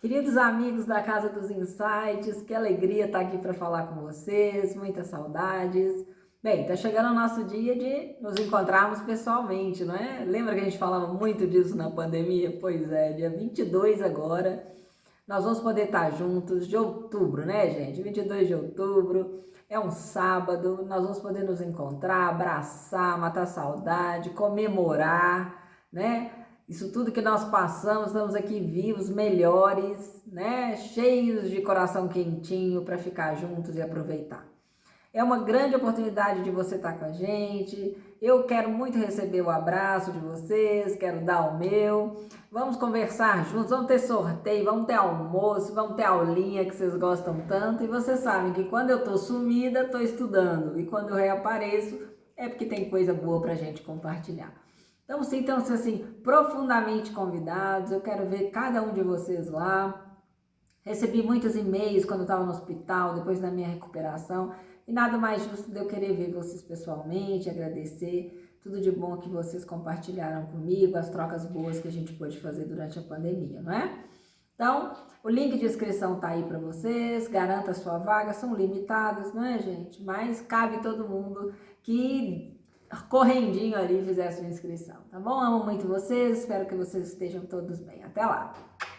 Queridos amigos da Casa dos Insights, que alegria estar aqui para falar com vocês, muitas saudades. Bem, está chegando o nosso dia de nos encontrarmos pessoalmente, não é? Lembra que a gente falava muito disso na pandemia? Pois é, dia 22 agora, nós vamos poder estar juntos, de outubro, né, gente? 22 de outubro, é um sábado, nós vamos poder nos encontrar, abraçar, matar saudade, comemorar, né? Isso tudo que nós passamos, estamos aqui vivos, melhores, né? Cheios de coração quentinho para ficar juntos e aproveitar. É uma grande oportunidade de você estar com a gente. Eu quero muito receber o abraço de vocês, quero dar o meu. Vamos conversar juntos, vamos ter sorteio, vamos ter almoço, vamos ter aulinha que vocês gostam tanto. E vocês sabem que quando eu estou sumida, estou estudando. E quando eu reapareço, é porque tem coisa boa para a gente compartilhar. Então, sintam-se assim, profundamente convidados. Eu quero ver cada um de vocês lá. Recebi muitos e-mails quando estava no hospital, depois da minha recuperação. E nada mais justo de eu querer ver vocês pessoalmente, agradecer tudo de bom que vocês compartilharam comigo, as trocas boas que a gente pôde fazer durante a pandemia, não é? Então, o link de inscrição tá aí para vocês, garanta a sua vaga, são limitados, não é, gente? Mas cabe todo mundo que correndinho ali fizer a sua inscrição, tá bom? Amo muito vocês, espero que vocês estejam todos bem. Até lá!